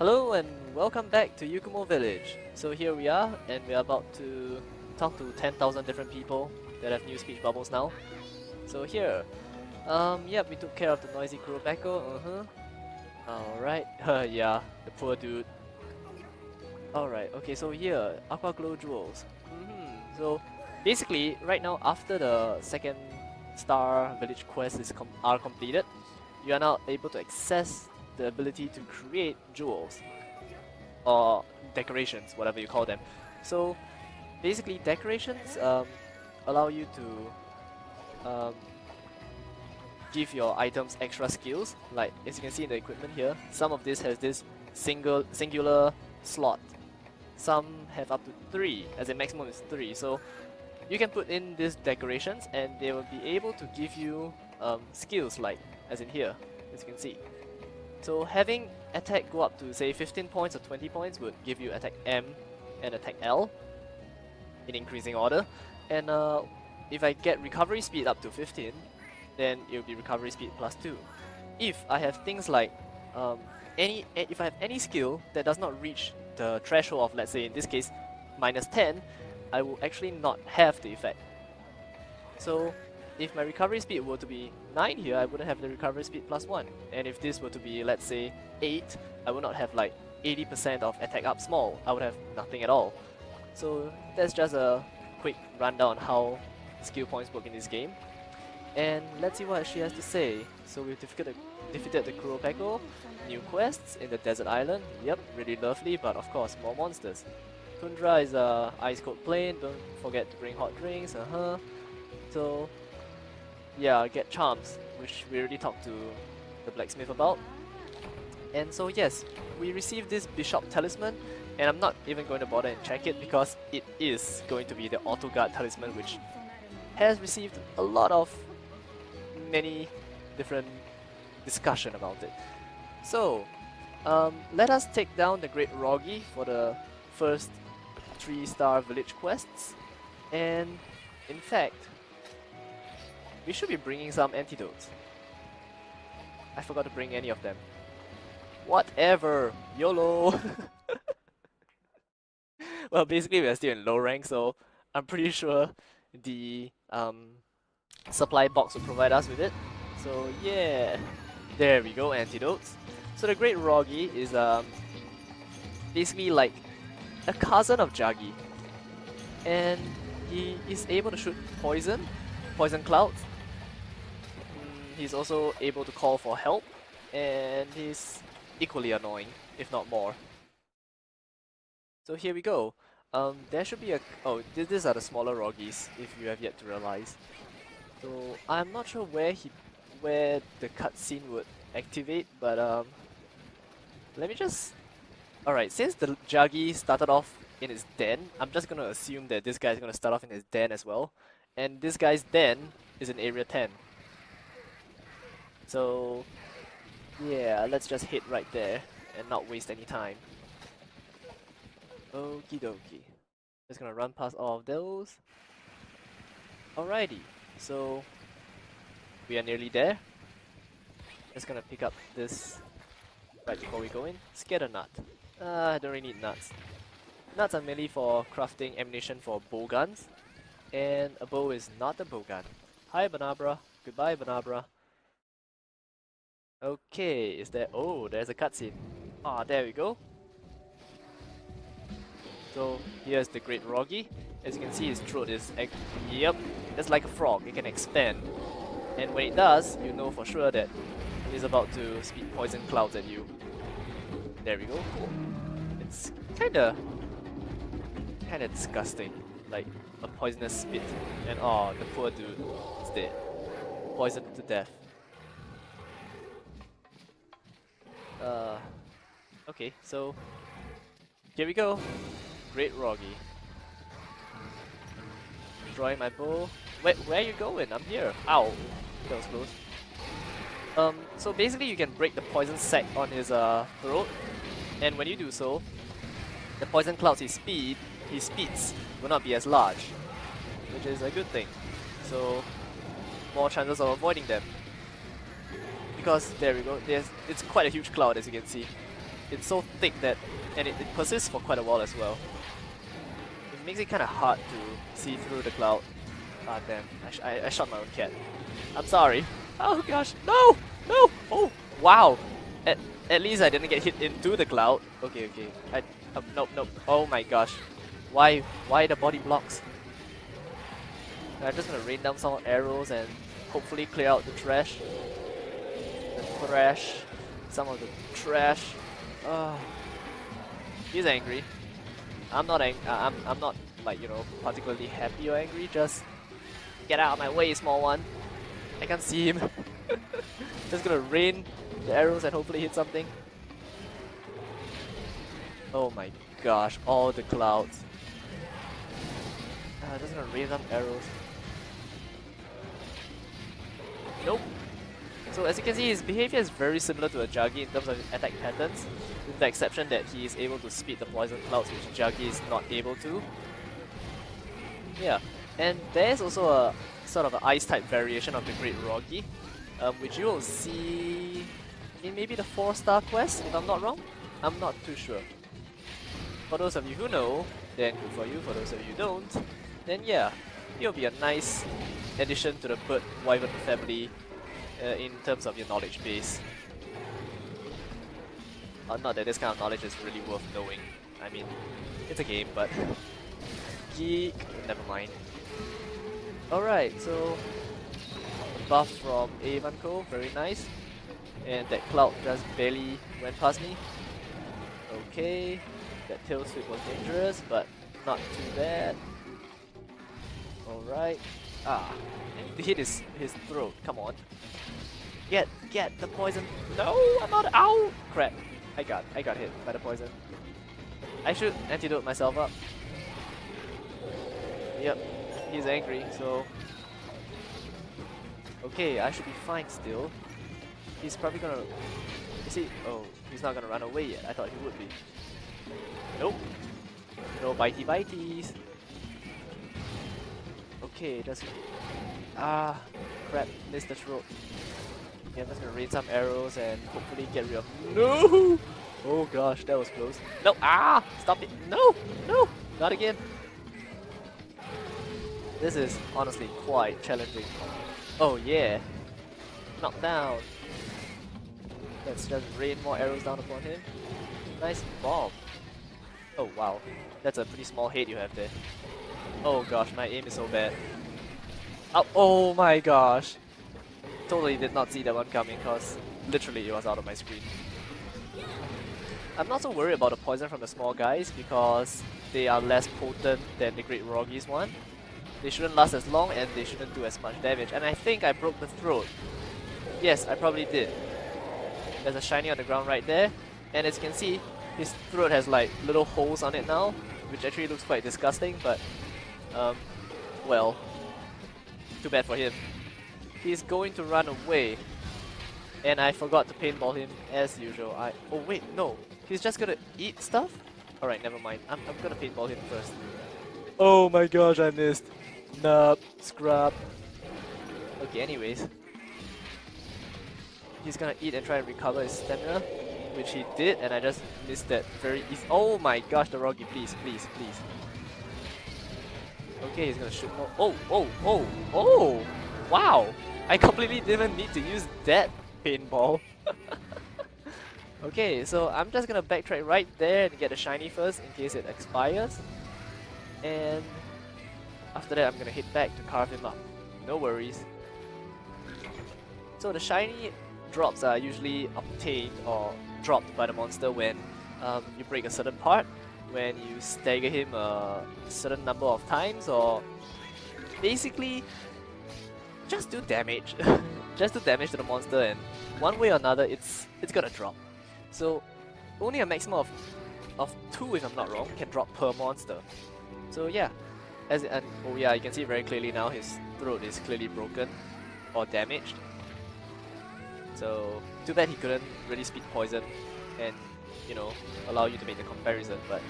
Hello and welcome back to Yukumo Village. So here we are and we're about to talk to 10,000 different people that have new speech bubbles now. So here, um, yep, we took care of the noisy Qurupeco, uh-huh. Alright, yeah, the poor dude. Alright, okay, so here, Aqua Glow Jewels. Mm -hmm. So basically, right now, after the second star village quest is com are completed, you are now able to access the ability to create jewels or decorations, whatever you call them. So basically, decorations um, allow you to um, give your items extra skills. Like as you can see in the equipment here, some of this has this single singular slot. Some have up to three, as a maximum is three. So you can put in these decorations and they will be able to give you um, skills like, as in here, as you can see. So having attack go up to say 15 points or 20 points would give you attack M and attack L in increasing order. And uh, if I get recovery speed up to 15, then it will be recovery speed plus 2. If I have things like um, any if I have any skill that does not reach the threshold of let's say in this case minus 10, I will actually not have the effect. So if my recovery speed were to be 9 here, I wouldn't have the recovery speed plus 1. And if this were to be, let's say, 8, I would not have like 80% of attack up small. I would have nothing at all. So that's just a quick rundown how skill points work in this game. And let's see what she has to say. So we've defeated the, defeated the Qurupeco, new quests in the desert island. Yep, really lovely, but of course more monsters. Tundra is a ice cold plain, don't forget to bring hot drinks, uh-huh. So yeah, get charms, which we already talked to the blacksmith about. And so yes, we received this Bishop Talisman, and I'm not even going to bother and check it because it is going to be the Auto Guard Talisman, which has received a lot of many different discussion about it. So, um, let us take down the Great Wroggi for the first 3-star village quests. And in fact, we should be bringing some antidotes. I forgot to bring any of them. Whatever! YOLO! well, basically we are still in low rank, so I'm pretty sure the um, supply box will provide us with it. So yeah, there we go, antidotes. So the Great Wroggi is um, basically like a cousin of Jaggi. And he is able to shoot poison, poison clouds, he's also able to call for help, and he's equally annoying, if not more. So here we go. Um, there should be a... Oh, th these are the smaller Wroggis, if you have yet to realize. So I'm not sure where he, where the cutscene would activate, but um, let me just... Alright, since the Jaggi started off in his den, I'm just gonna assume that this guy is gonna start off in his den as well. And this guy's den is in area 10. So yeah, let's just hit right there and not waste any time. Okie dokie. Just gonna run past all of those. Alrighty, so we are nearly there. Just gonna pick up this right before we go in. Scatter nut. Uh, I don't really need nuts. Nuts are mainly for crafting ammunition for bow guns. And a bow is not a bow gun. Hi Bnahabra. Goodbye Bnahabra. Okay, is there... Oh, there's a cutscene. Ah, there we go. So, here's the Great Wroggi. As you can see, his throat is... Yep, it's like a frog. It can expand. And when it does, you know for sure that it's about to spit poison clouds at you. There we go. Cool. It's kinda... kinda disgusting. Like, a poisonous spit. And oh, the poor dude is dead. Poisoned to death. Uh, okay, so here we go. Great Wroggi. Drawing my bow. Where are you going? I'm here. Ow. That was close. Um, so basically you can break the poison sac on his uh, throat. And when you do so, the poison clouds his speed, his speeds will not be as large. Which is a good thing. So, more chances of avoiding them because there we go, there's it's quite a huge cloud as you can see. it's so thick that, and it, it persists for quite a while as well. It makes it kind of hard to see through the cloud. Ah damn, I, sh I, I shot my own cat. I'm sorry. Oh gosh, no! No! Oh, wow! At, at least I didn't get hit into the cloud. Okay, okay. I, uh, nope, nope. Oh my gosh. Why, why the body blocks? I'm just gonna rain down some arrows and hopefully clear out the trash. The trash. Some of the trash. Uh, he's angry. I'm not ang uh, I'm, I'm not like, you know, particularly happy or angry, just get out of my way, small one. I can't see him. just gonna rain the arrows and hopefully hit something. Oh my gosh, all the clouds. Uh, just gonna rain some arrows. Nope. So as you can see, his behavior is very similar to a Jaggi in terms of his attack patterns, with the exception that he is able to speed the poison clouds, which Jaggi is not able to. Yeah, and there's also a sort of an ice type variation of the Great Wroggi, um, which you will see in maybe the 4 star quest, if I'm not wrong. I'm not too sure. For those of you who know, then good for you. For those of you who don't, then yeah, it'll be a nice addition to the Bird Wyvern family uh, in terms of your knowledge base. Uh, not that this kind of knowledge is really worth knowing. I mean, it's a game, but geek, never mind. Alright, so buff from Avanco, very nice. And that cloud just barely went past me. Okay, that tail sweep was dangerous, but not too bad. Alright. Ah, and hit his, his throat, come on. Get, get the poison. No, I'm not, ow! Crap, I got, I got hit by the poison. I should antidote myself up. Yep, he's angry, so... Okay, I should be fine still. He's probably gonna... Is he? Oh, he's not gonna run away yet. I thought he would be. Nope. No bitey bites. Okay, just... Ah, crap, missed the throat. Okay, I'm just gonna rain some arrows and hopefully get rid of... No! Oh gosh, that was close. No! Ah! Stop it! No! No! Not again! This is honestly quite challenging. Oh yeah! Knockdown! Let's just rain more arrows down upon him. Nice bomb! Oh wow, that's a pretty small head you have there. Oh gosh, my aim is so bad. Oh, oh my gosh! Totally did not see that one coming because literally it was out of my screen. I'm not so worried about the poison from the small guys because they are less potent than the Great Wroggi's one. They shouldn't last as long and they shouldn't do as much damage. And I think I broke the throat. Yes, I probably did. There's a shiny on the ground right there. And as you can see, his throat has like little holes on it now, which actually looks quite disgusting, but um, well, too bad for him. He's going to run away. And I forgot to paintball him as usual. I Oh wait, no. He's just gonna eat stuff? Alright, never mind. I'm, I'm gonna paintball him first. Oh my gosh, I missed. Nope, scrub. Okay, anyways. He's gonna eat and try and recover his stamina, which he did, and I just missed that very easy. Oh my gosh, the Wroggi, please, please, please. Okay, he's gonna shoot more. Oh, oh, oh, oh! Wow! I completely didn't need to use that paintball. okay, so I'm just gonna backtrack right there and get a shiny first in case it expires. And after that I'm gonna hit back to carve him up. No worries. So the shiny drops are usually obtained or dropped by the monster when um, you break a certain part, when you stagger him a certain number of times or basically just do damage. just do damage to the monster and one way or another it's it's gonna drop. So only a maximum of, of two if I'm not wrong can drop per monster. So yeah, as and oh yeah, you can see very clearly now his throat is clearly broken or damaged. So too bad he couldn't really speed poison and you know allow you to make the comparison. But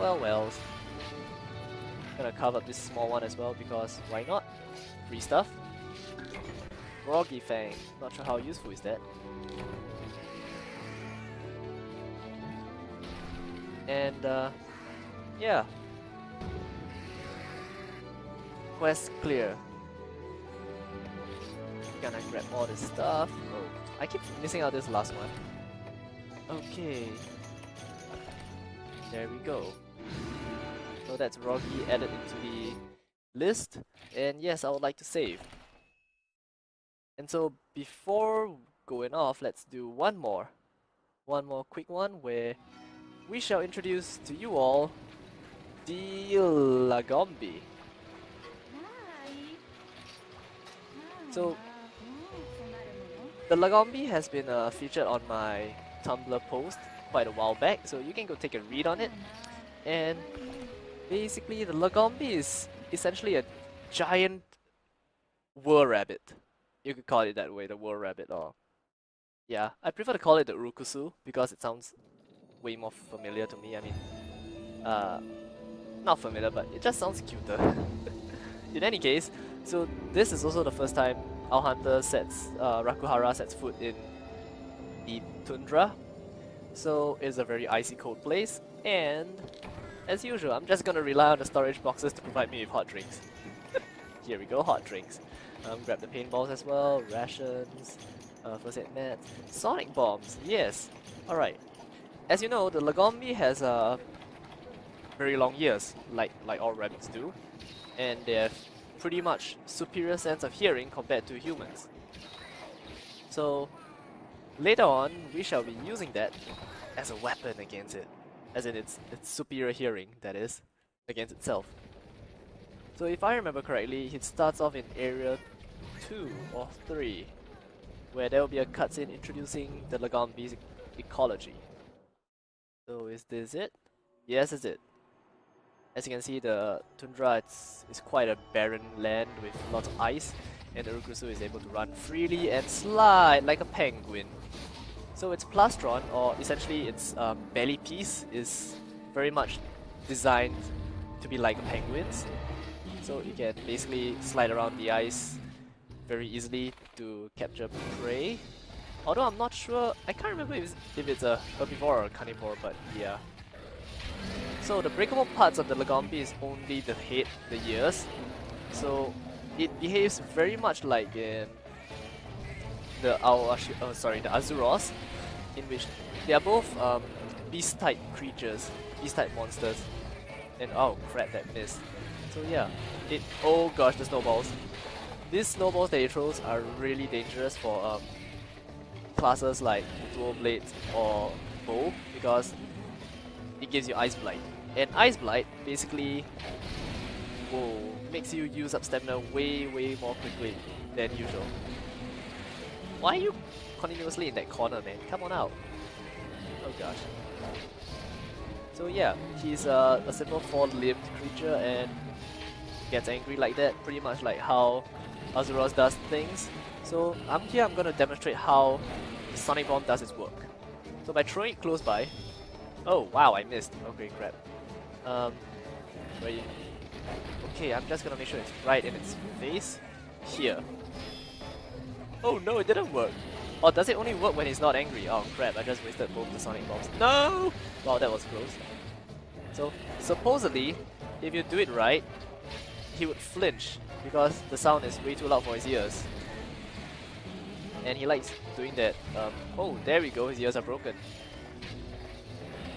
well, well. Gonna carve up this small one as well because why not? Free stuff. Wroggi Fang. Not sure how useful is that. And uh, yeah. Quest clear. Gonna grab all this stuff. Oh, I keep missing out this last one. Okay. There we go. So that's Wroggi added into the list. And yes, I would like to save. And so before going off, let's do one more. One more quick one where we shall introduce to you all the Lagombi. So the Lagombi has been uh, featured on my Tumblr post quite a while back, so you can go take a read on it. And basically, the Lagombi is essentially a giant whirl rabbit. You could call it that way, the whirl rabbit, or yeah, I prefer to call it the Urukusu because it sounds way more familiar to me. I mean, uh, not familiar, but it just sounds cuter. In any case, so this is also the first time our hunter sets, uh, Rakuhara sets foot in the tundra. So it's a very icy cold place and as usual I'm just gonna rely on the storage boxes to provide me with hot drinks. Here we go, hot drinks. Um, grab the paintballs as well, rations, uh, first aid mats, sonic bombs, yes, alright. As you know, the Lagombi has uh, very long ears, like, like all rabbits do, and they have pretty much superior sense of hearing compared to humans. So later on, we shall be using that as a weapon against it. As in its, its superior hearing, that is, against itself. So if I remember correctly, it starts off in area 2 or 3, where there will be a cutscene introducing the Lagombi's ecology. So is this it? Yes, is it. As you can see, the tundra it's, is quite a barren land with lots of ice, and the Urukusu is able to run freely and slide like a penguin. So its plastron, or essentially its um, belly piece, is very much designed to be like a penguins. So you can basically slide around the ice very easily to capture prey. Although I'm not sure, I can't remember if it's, if it's a herbivore or a carnivore, but yeah. So the breakable parts of the Lagombi is only the head, the ears. So it behaves very much like in the Aoashi, oh sorry, the Arzuros, in which they are both um, beast-type creatures, beast-type monsters. And oh crap, that missed. So yeah, it, oh gosh, the snowballs. These snowballs that it throws are really dangerous for um, classes like Dual Blades or Bow because it gives you Ice Blight. And Ice Blight basically whoa, makes you use up stamina way, way more quickly than usual. Why are you continuously in that corner, man? Come on out. Oh gosh. So yeah, he's uh, a simple four-limbed creature and gets angry like that, pretty much like how Arzuros does things. So I'm here, I'm gonna demonstrate how the Sonic Bomb does its work. So by throwing it close by, oh wow, I missed. Okay, crap. Um, where you? Okay, I'm just gonna make sure it's right in its face. Here. Oh no, it didn't work. Or does it only work when he's not angry? Oh crap, I just wasted both the Sonic Bombs. No! Wow, that was close. So, supposedly, if you do it right, he would flinch because the sound is way too loud for his ears. And he likes doing that. Um, oh, there we go, his ears are broken.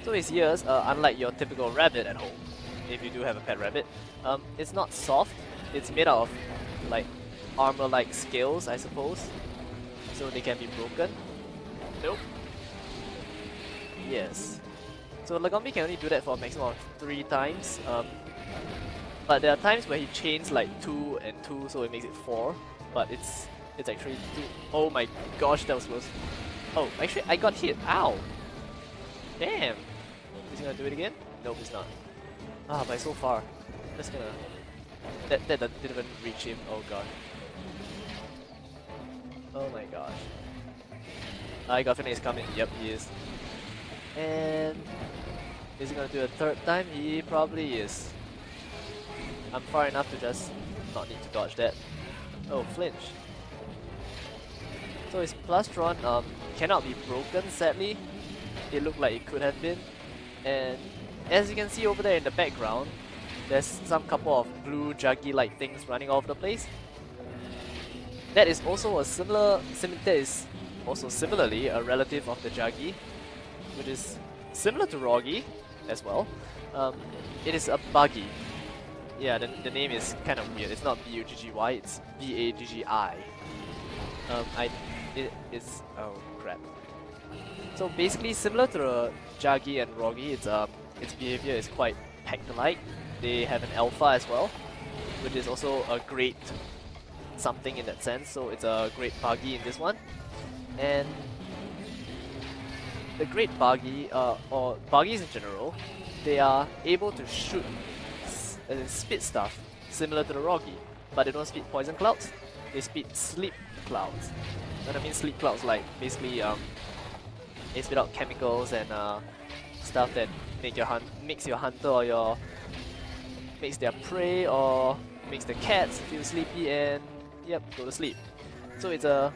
So his ears, uh, unlike your typical rabbit at home, if you do have a pet rabbit, um, it's not soft, it's made out of like armor-like scales, I suppose. So they can be broken. Nope. Yes. So Lagombi can only do that for a maximum of 3 times. Um, but there are times where he chains like 2 and 2 so it makes it 4. But it's it's actually 2. Oh my gosh, that was close. Oh, actually I got hit. Ow! Damn! Is he gonna do it again? Nope, he's not. Ah, but so far. Just gonna... That, that, that didn't even reach him. Oh god. Oh my gosh. I got is coming. Yep, he is. And is he gonna do a third time? He probably is. I'm far enough to just not need to dodge that. Oh, flinch. So his Plastron um, cannot be broken, sadly. It looked like it could have been. And as you can see over there in the background, there's some couple of blue Jaggi-like things running all over the place. That is also a similar, sim that is also similarly a relative of the Jaggi, which is similar to Wroggi as well. Um, it is a Baggi. Yeah, the, the name is kind of weird. It's not B-U-G-G-Y, it's B-A-G-G-I. Um, I, it is, oh crap. So basically similar to the Jaggi and Wroggi, it's, um, its behavior is quite pack-like. They have an alpha as well, which is also a great something in that sense, so it's a great Baggi in this one. And the great Baggi, uh, or Baggis in general, they are able to shoot, uh, spit stuff similar to the Wroggi, but they don't spit poison clouds, they spit sleep clouds. What I mean sleep clouds like basically um, they spit out chemicals and uh, stuff that make your hunt makes your hunter or your makes their prey or makes the cats feel sleepy and yep, go to sleep. So it's a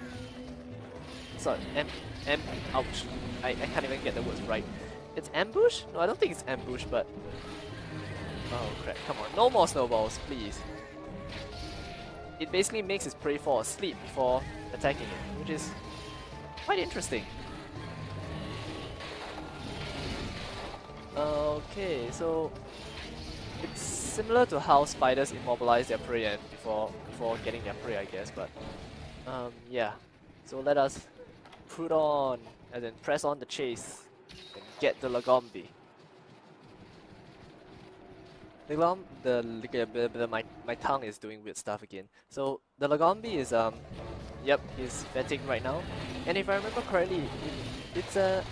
sorry, am am ouch. I, I can't even get the words right. It's ambush? No, I don't think it's ambush, but Oh crap, come on, no more snowballs, please. It basically makes its prey fall asleep before attacking it, which is quite interesting. Okay, so it's similar to how spiders immobilize their prey and before before getting their prey, I guess. But um, yeah, so let us put on and then press on the chase and get the Lagombi. The, the, my, my tongue is doing weird stuff again. So the Lagombi is um, yep, he's vetting right now, and if I remember correctly, it, it's a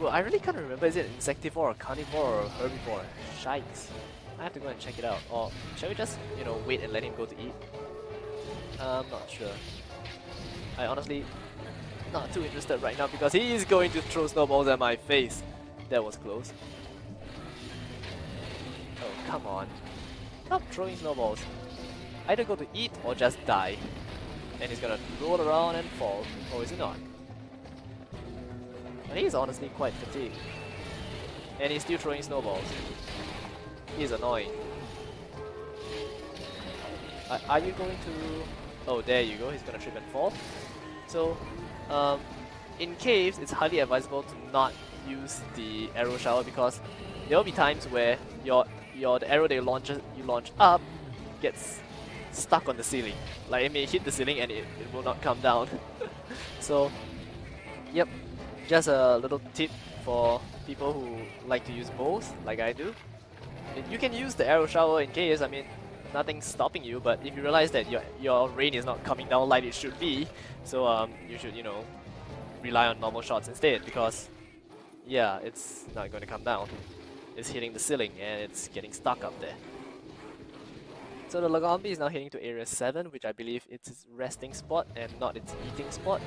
well, I really can't remember. Is it insectivore or carnivore or herbivore? Shikes. I have to go and check it out. Or shall we just, you know, wait and let him go to eat? I'm not sure. I honestly not too interested right now because he is going to throw snowballs at my face. That was close. Oh, come on. Stop throwing snowballs. Either go to eat or just die. And he's gonna roll around and fall. Or is he not? But he's honestly quite fatigued. And he's still throwing snowballs. He's annoying. Uh, are you going to... Oh, there you go. He's gonna trip and fall. So, um, in caves, it's highly advisable to not use the arrow shower because there will be times where your your the arrow that you launch you launch up gets stuck on the ceiling. Like it may hit the ceiling and it, it will not come down. so, yep, just a little tip for people who like to use both, like I do. You can use the arrow shower in case, I mean, nothing's stopping you, but if you realize that your, your rain is not coming down like it should be, so um, you should, you know, rely on normal shots instead, because, yeah, it's not going to come down. It's hitting the ceiling and it's getting stuck up there. So the Lagombi is now heading to area 7, which I believe it's its resting spot and not its eating spot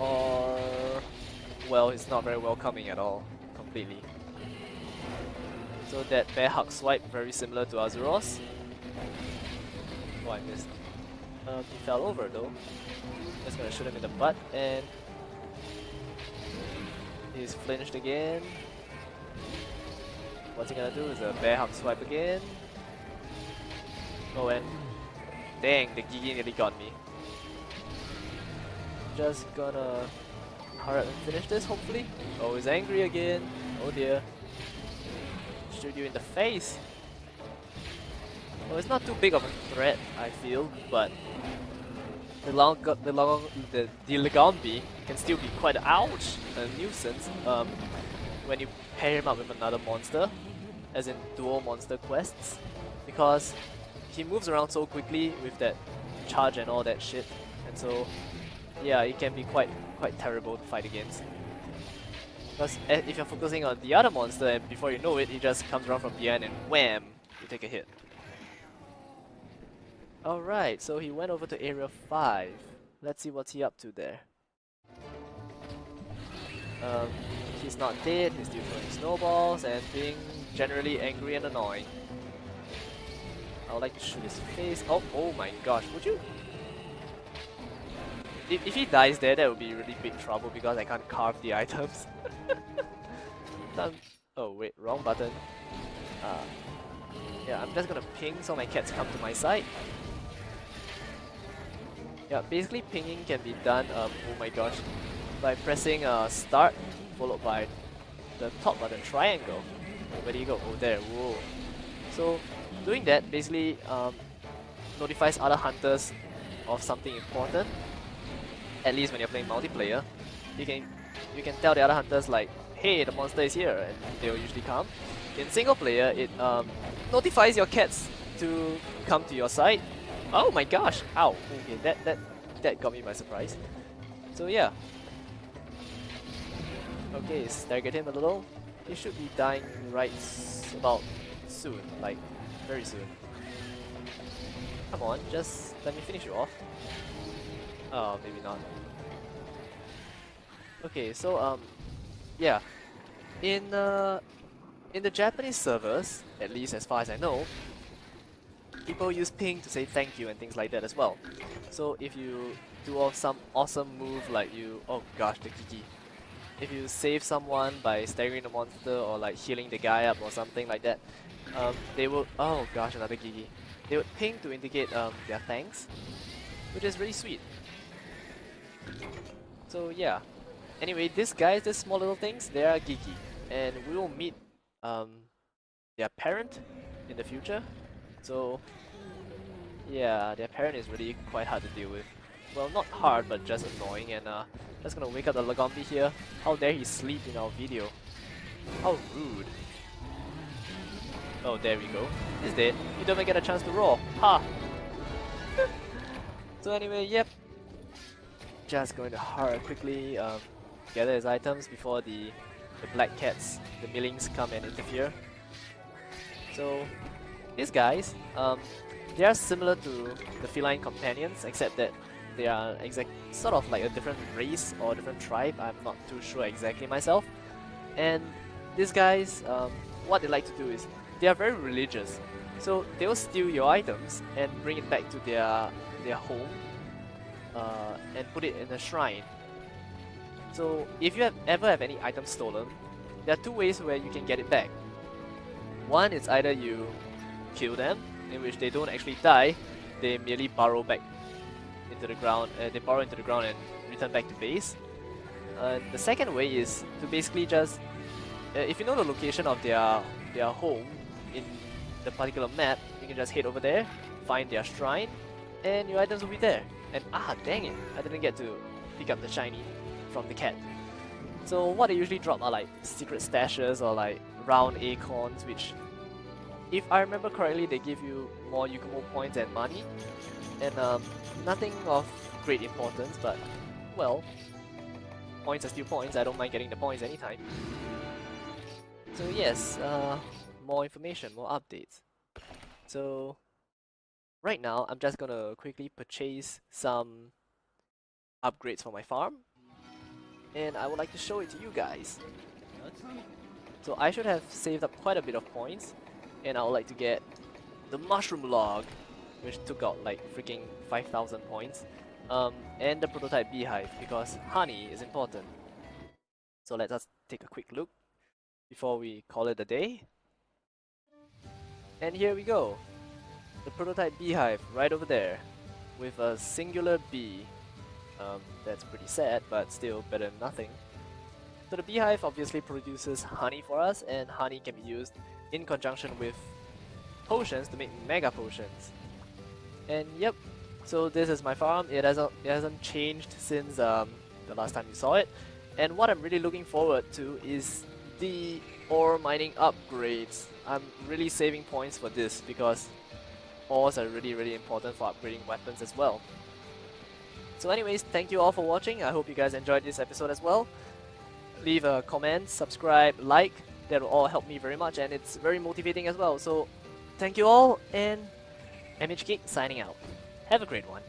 or well, it's not very welcoming at all, completely. So that bear hug swipe, very similar to Arzuros. Oh, I missed. Um, he fell over though. Just gonna shoot him in the butt and he's flinched again. What's he gonna do is a bear hug swipe again. Oh and dang, the Giggi nearly got me just gonna hurry up and finish this, hopefully. Oh, he's angry again. Oh dear. Shoot you in the face. Well, it's not too big of a threat, I feel, but the long, the long, the, the Lagombi can still be quite ouch, a nuisance. Um, when you pair him up with another monster, as in dual monster quests, because he moves around so quickly with that charge and all that shit, and so yeah, it can be quite quite terrible to fight against. Because if you're focusing on the other monster and before you know it, he just comes around from behind and wham, you take a hit. Alright, so he went over to area 5. Let's see what's he up to there. Um, he's not dead, he's still throwing snowballs and being generally angry and annoying. I would like to shoot his face. Oh, oh my gosh, would you if, if he dies there, that would be really big trouble because I can't carve the items. Oh wait, wrong button. Uh, yeah, I'm just gonna ping so my cats come to my side. Yeah, basically pinging can be done, um, oh my gosh, by pressing uh, start followed by the top button, triangle. Where do you go? Oh there, whoa. So doing that basically um, notifies other hunters of something important. At least when you're playing multiplayer, you can you can tell the other hunters like, hey, the monster is here, and they'll usually come. In single player, it um, notifies your cats to come to your side. Oh my gosh! Ow! Okay, that that that got me by surprise. So yeah. Okay, stagger him a little. He should be dying right about soon, like very soon. Come on, just let me finish you off. Oh, maybe not. Okay, so um, yeah, in uh, in the Japanese servers, at least as far as I know, people use ping to say thank you and things like that as well. So if you do off some awesome move like you, oh gosh, the Giggi. If you save someone by staggering the monster or like healing the guy up or something like that, um, they will, oh gosh, another Giggi. They would ping to indicate um, their thanks, which is really sweet. So yeah. Anyway, these guys, these small little things, they are geeky. And we will meet um, their parent in the future. So yeah, their parent is really quite hard to deal with. Well, not hard, but just annoying. And uh, just gonna wake up the Lagombi here. How dare he sleep in our video? How rude. Oh, there we go. He's dead. You don't even get a chance to roar. Ha! so anyway, yep. Just going to hurry quickly um, gather his items before the, the black cats, the millings come and interfere. So, these guys, um, they are similar to the feline companions, except that they are exact sort of like a different race or different tribe. I'm not too sure exactly myself. And these guys, um, what they like to do is they are very religious. So they will steal your items and bring it back to their their home uh, and put it in a shrine. So if you have ever have any items stolen, there are two ways where you can get it back. One is either you kill them, in which they don't actually die, they merely burrow back into the ground, uh, they burrow into the ground and return back to base. Uh, the second way is to basically just, uh, if you know the location of their their home in the particular map, you can just head over there, find their shrine, and your items will be there. And ah, dang it, I didn't get to pick up the shiny from the cat. So what they usually drop are like secret stashes or like round acorns, which if I remember correctly, they give you more Yukumo points and money. And um, nothing of great importance, but well, points are still points, I don't mind getting the points anytime. So yes, uh, more information, more updates. So right now, I'm just gonna quickly purchase some upgrades for my farm. And I would like to show it to you guys. So I should have saved up quite a bit of points. And I would like to get the mushroom log, which took out like freaking 5,000 points. Um, and the prototype beehive, because honey is important. So let us take a quick look before we call it a day. And here we go. The prototype beehive right over there with a singular bee. Um, that's pretty sad, but still better than nothing. So the beehive obviously produces honey for us, and honey can be used in conjunction with potions to make mega potions. And yep, so this is my farm. It hasn't it hasn't changed since um, the last time you saw it. And what I'm really looking forward to is the ore mining upgrades. I'm really saving points for this because ores are really really important for upgrading weapons as well. So anyways, thank you all for watching. I hope you guys enjoyed this episode as well. Leave a comment, subscribe, like. That will all help me very much and it's very motivating as well. So thank you all and MHGeek signing out. Have a great one.